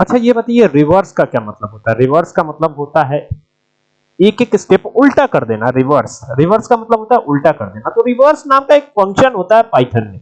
अच्छा ये बताइए रिवर्स का क्या मतलब होता है? रिवर्स का मतलब होता है एक एक स्टेप उल्टा कर देना रिवर्स रिवर्स का मतलब होता है उल्टा कर देना। तो रिवर्स नाम का एक फ़ंक्शन होता है पाइथन में।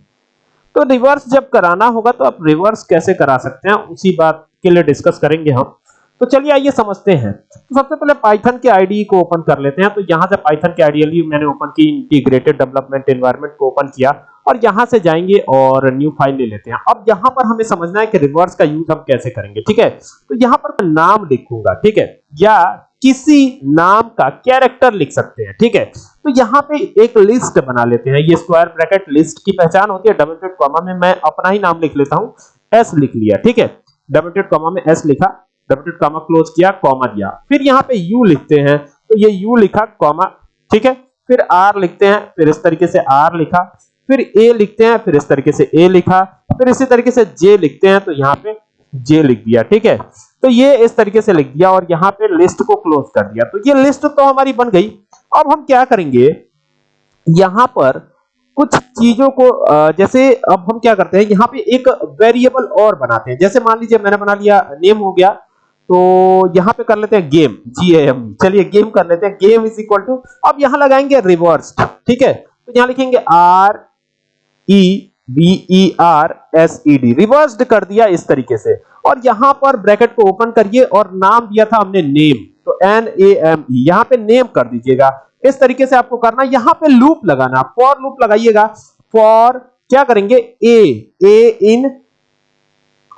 तो रिवर्स जब कराना होगा तो आप रिवर्स कैसे करा सकते हैं? उसी बात के लिए डिस्कस करेंगे हम। तो चलिए आइए, समझते हैं। तो सबसे पहले पाइथन के आईडी को ओपन कर लेते हैं। तो यहाँ से पाइथन के आईडियली मैंने ओपन की इंटीग्रेटेड डेवलपमेंट एनवायरनमेंट को ओपन किया। और यहाँ से जाएँगे और न्यू फ़ाइल ले लेते हैं। अब यहाँ पर हमें समझना है कि रिवर्स का यूज़ हम कैसे करेंगे, ठीक है? तो यहाँ पर मैं नाम लिखूँगा, ठीक है? या किसी नाम का कैरेक्टर लिख सकते हैं, ठीक है? तो यहाँ पे एक लिस्ट बना लेते हैं। ये स्क्वायर ब्रैकेट लिस्ट की पहचान होती है। डबल टेट कॉमा में मैं अपना ही नाम लिख लेता हूँ। एस लिख लिया, ठीक है? डबल टेट कॉमा में एस लिखा डबल टेट कॉमा क्लोज किया कॉमा दिया। फिर यहाँ पे यू लिखते हैं। तो ये यू लिखा कॉमा ठीक है? फिर आर लिखते हैं। फिर इस तरीके से आर लिखा। फिर ए लिखते हैं, फिर इस तरीके से ए लिखा, फिर इसी तरीके से जे लिखते हैं तो यहाँ पे जे लिख दिया, ठीक है? तो ये इस तरीके से लिख दिया और यहाँ पे लिस्ट को क्लोज कर दिया। तो ये लिस्ट तो हमारी बन गई। अब हम क्या करेंगे? यहाँ पर कुछ चीज़ों को जैसे अब हम क्या करते हैं, यहाँ पे एक वेरिएबल और बनाते हैं। जैसे मान लीजिए मैंने बना लिया नेम हो गया तो यहाँ पे कर लेते हैं गेम जी एम चलिए गेम कर लेते हैं। गेम इज़ इक्वल टू अब यहाँ लगाएँगे रिवर्स ठीक है? तो यहाँ लिखेंगे R E B E R S E D reversed कर दिया इस तरीके से। और यहाँ पर ब्रैकेट को ओपन करिए और नाम दिया था हमने नेम। तो एन ए एम ई यहाँ पे नेम कर दीजिएगा। इस तरीके से आपको करना। यहाँ पे लूप लगाना। फॉर लूप लगाइएगा। फॉर क्या करेंगे? ए ए इन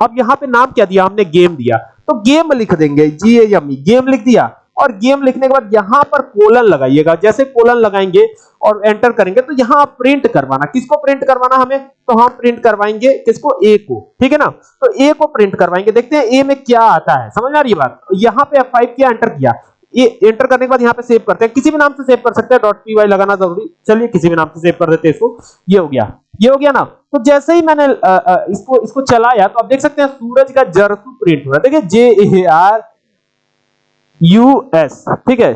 अब यहाँ पे नाम क्या दिया? हमने गेम दिया। तो गेम लिख देंगे। जी एम गेम लिख दिया। और गेम लिखने के बाद यहाँ पर कोलन लगाइएगा। जैसे कोलन लगाएँगे और एंटर करेंगे तो यहाँ आप प्रिंट करवाना। किसको प्रिंट करवाना हमें? तो हम प्रिंट करवाएँगे किसको? ए को। ठीक है ना? तो ए को प्रिंट करवाएँगे। देखते हैं ए में क्या आता है। समझ आ रही बात? यहाँ पे F5 किया एंटर किया। ये एंटर करने के बाद यहाँ पे सेव करते हैं। किसी भी नाम से सेव कर सकते हैं। वाई लगाना ज़रूरी। चलिए किसी भी नाम से सेव कर देते हैं इसको। ये हो गया। ये हो गया ना? तो जैसे ही मैंने आ, आ, इसको इसको चलाया तो आप देख सकते हैं सूरज का जरसू प्रिंट हो रहा है देखिए J A R U S ठीक है?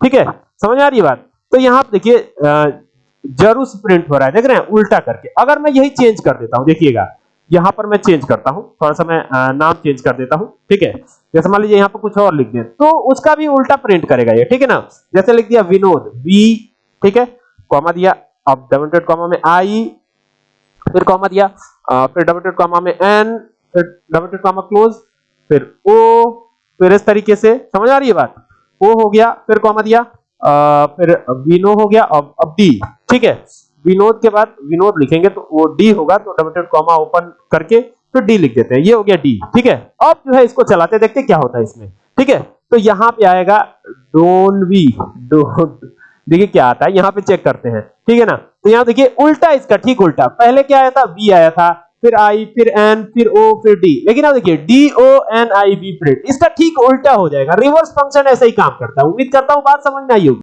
ठीक है? समझ आ रही है बात? तो यहाँ पे देखिए जरूस प्रिंट हो रहा है। देख रहे हैं, उल्टा करके। अगर मैं यही चेंज कर देता हूँ, देखिएगा। यहाँ पर मैं चेंज करता हूँ। थोड़ा सा मैं नाम चेंज कर देता हूँ, ठीक है? जैसे मान लीजिए यहाँ पर कुछ और लिख दें तो उसका भी उल्टा प्रिंट करेगा ये, ठीक है ना? जैसे लिख दिया विनोद वी ठीक है? कॉमा दिया, अब डबल कॉमा में आई फिर कॉमा दिया फिर डबल कॉमा में एन फिर डबल कॉमा क्लोज फिर ओ फिर इस तरीके से समझ आ रही है बात? ओ हो गया फिर कॉमा दिया आ, फिर विनो हो गया अब अब डी ठीक है? विनोद के बाद विनोद लिखेंगे तो वो डी होगा तो डबल कॉमा ओपन करके फिर डी लिख देते हैं। ये हो गया डी ठीक है? अब जो है इसको चलाते देखते क्या होता है इसमें ठीक है? तो यहाँ पे आएगा डोन वी डोंट देखिए क्या आता है यहाँ पे चेक करते हैं ठीक है ना? तो यहाँ देखिए उल्टा इसका ठीक उल्टा पहले क्या आया था? वी आया था। फिर आई फिर एन फिर ओ फिर डी लेकिन अब देखिए D O N I B print इसका ठीक उल्टा हो जाएगा। रिवर्स फ़ंक्शन ऐसा ही काम करता है। उम्मीद करता हूँ बात समझ में आई होगी।